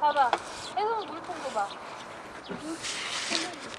봐봐. 해성 물통도 봐. 해성 물통.